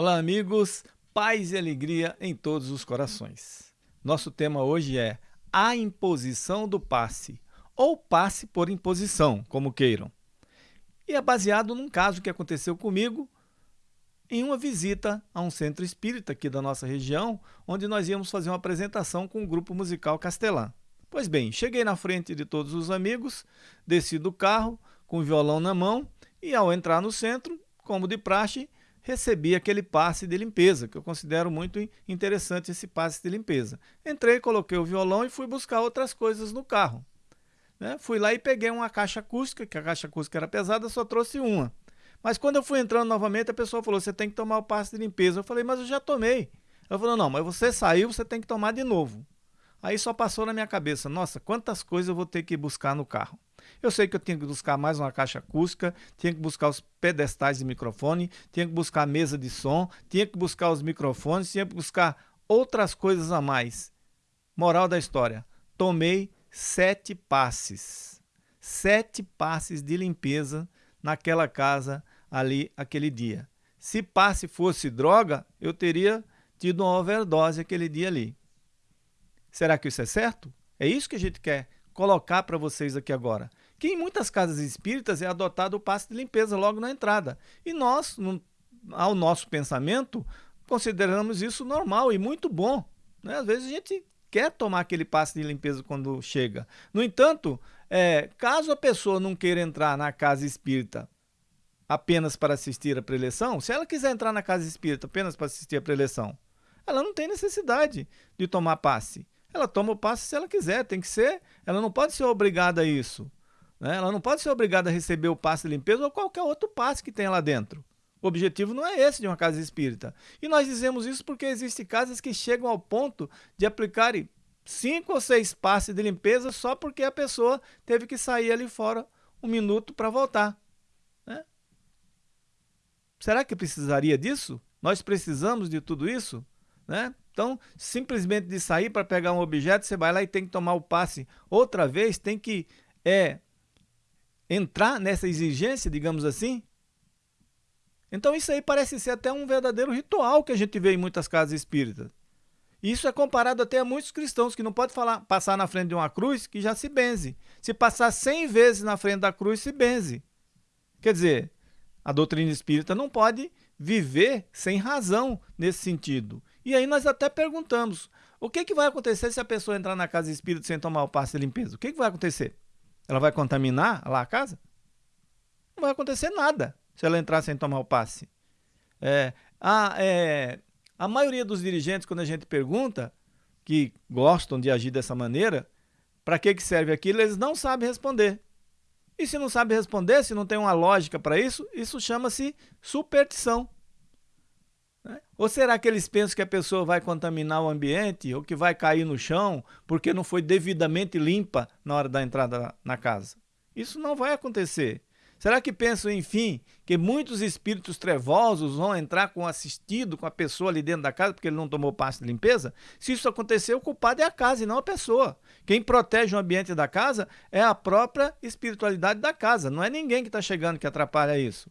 Olá, amigos, paz e alegria em todos os corações. Nosso tema hoje é a imposição do passe, ou passe por imposição, como queiram. E é baseado num caso que aconteceu comigo em uma visita a um centro espírita aqui da nossa região, onde nós íamos fazer uma apresentação com o grupo musical Castelã. Pois bem, cheguei na frente de todos os amigos, desci do carro com o violão na mão e ao entrar no centro, como de praxe, recebi aquele passe de limpeza, que eu considero muito interessante esse passe de limpeza. Entrei, coloquei o violão e fui buscar outras coisas no carro. Né? Fui lá e peguei uma caixa acústica, que a caixa acústica era pesada, só trouxe uma. Mas quando eu fui entrando novamente, a pessoa falou, você tem que tomar o passe de limpeza. Eu falei, mas eu já tomei. Ela falou, não, mas você saiu, você tem que tomar de novo. Aí só passou na minha cabeça, nossa, quantas coisas eu vou ter que buscar no carro. Eu sei que eu tinha que buscar mais uma caixa acústica, tinha que buscar os pedestais de microfone, tinha que buscar a mesa de som, tinha que buscar os microfones, tinha que buscar outras coisas a mais. Moral da história, tomei sete passes. Sete passes de limpeza naquela casa ali aquele dia. Se passe fosse droga, eu teria tido uma overdose aquele dia ali. Será que isso é certo? É isso que a gente quer colocar para vocês aqui agora. Que em muitas casas espíritas é adotado o passe de limpeza logo na entrada. E nós, no, ao nosso pensamento, consideramos isso normal e muito bom. Né? Às vezes a gente quer tomar aquele passe de limpeza quando chega. No entanto, é, caso a pessoa não queira entrar na casa espírita apenas para assistir a preleção, se ela quiser entrar na casa espírita apenas para assistir a preleção, ela não tem necessidade de tomar passe ela toma o passe se ela quiser, tem que ser, ela não pode ser obrigada a isso. Né? Ela não pode ser obrigada a receber o passe de limpeza ou qualquer outro passe que tenha lá dentro. O objetivo não é esse de uma casa espírita. E nós dizemos isso porque existem casas que chegam ao ponto de aplicarem cinco ou seis passes de limpeza só porque a pessoa teve que sair ali fora um minuto para voltar. Né? Será que precisaria disso? Nós precisamos de tudo isso? Né? Então, simplesmente de sair para pegar um objeto, você vai lá e tem que tomar o passe outra vez, tem que é, entrar nessa exigência, digamos assim. Então isso aí parece ser até um verdadeiro ritual que a gente vê em muitas casas espíritas. Isso é comparado até a muitos cristãos que não pode falar, passar na frente de uma cruz que já se benze. Se passar 100 vezes na frente da cruz, se benze. Quer dizer, a doutrina espírita não pode viver sem razão nesse sentido. E aí nós até perguntamos, o que, que vai acontecer se a pessoa entrar na casa espírita sem tomar o passe de limpeza? O que, que vai acontecer? Ela vai contaminar lá a casa? Não vai acontecer nada se ela entrar sem tomar o passe. É, a, é, a maioria dos dirigentes, quando a gente pergunta, que gostam de agir dessa maneira, para que, que serve aquilo, eles não sabem responder. E se não sabe responder, se não tem uma lógica para isso, isso chama-se superstição. Né? Ou será que eles pensam que a pessoa vai contaminar o ambiente ou que vai cair no chão porque não foi devidamente limpa na hora da entrada na casa? Isso não vai acontecer. Será que pensam, enfim, que muitos espíritos trevosos vão entrar com assistido com a pessoa ali dentro da casa porque ele não tomou passe de limpeza? Se isso acontecer, o culpado é a casa e não a pessoa. Quem protege o ambiente da casa é a própria espiritualidade da casa, não é ninguém que está chegando que atrapalha isso.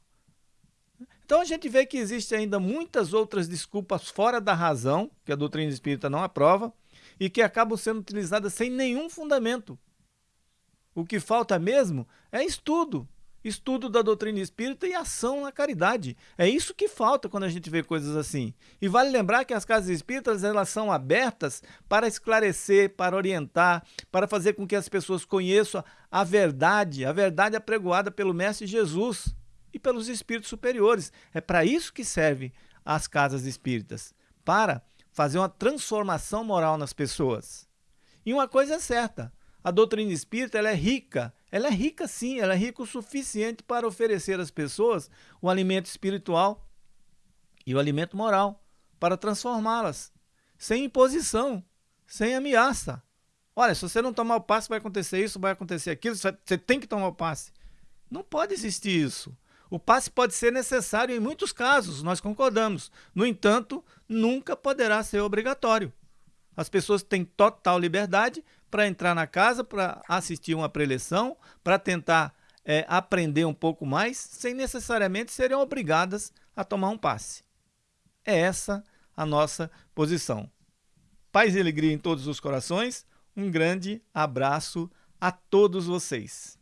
Então a gente vê que existem ainda muitas outras desculpas fora da razão, que a doutrina espírita não aprova, e que acabam sendo utilizadas sem nenhum fundamento. O que falta mesmo é estudo, estudo da doutrina espírita e ação na caridade. É isso que falta quando a gente vê coisas assim. E vale lembrar que as casas espíritas elas são abertas para esclarecer, para orientar, para fazer com que as pessoas conheçam a verdade, a verdade apregoada pelo Mestre Jesus e pelos espíritos superiores. É para isso que serve as casas espíritas, para fazer uma transformação moral nas pessoas. E uma coisa é certa, a doutrina espírita ela é rica, ela é rica sim, ela é rica o suficiente para oferecer às pessoas o alimento espiritual e o alimento moral, para transformá-las, sem imposição, sem ameaça. Olha, se você não tomar o passe, vai acontecer isso, vai acontecer aquilo, você tem que tomar o passe. Não pode existir isso. O passe pode ser necessário em muitos casos, nós concordamos. No entanto, nunca poderá ser obrigatório. As pessoas têm total liberdade para entrar na casa, para assistir uma preleção, para tentar é, aprender um pouco mais, sem necessariamente serem obrigadas a tomar um passe. É essa a nossa posição. Paz e alegria em todos os corações. Um grande abraço a todos vocês.